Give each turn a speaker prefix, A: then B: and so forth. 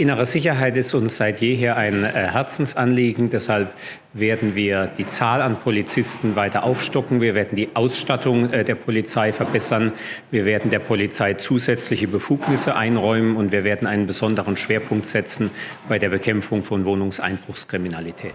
A: Innere Sicherheit ist uns seit jeher ein äh, Herzensanliegen. Deshalb werden wir die Zahl an Polizisten weiter aufstocken. Wir werden die Ausstattung äh, der Polizei verbessern. Wir werden der Polizei zusätzliche Befugnisse einräumen und wir werden einen besonderen Schwerpunkt setzen bei der Bekämpfung von Wohnungseinbruchskriminalität.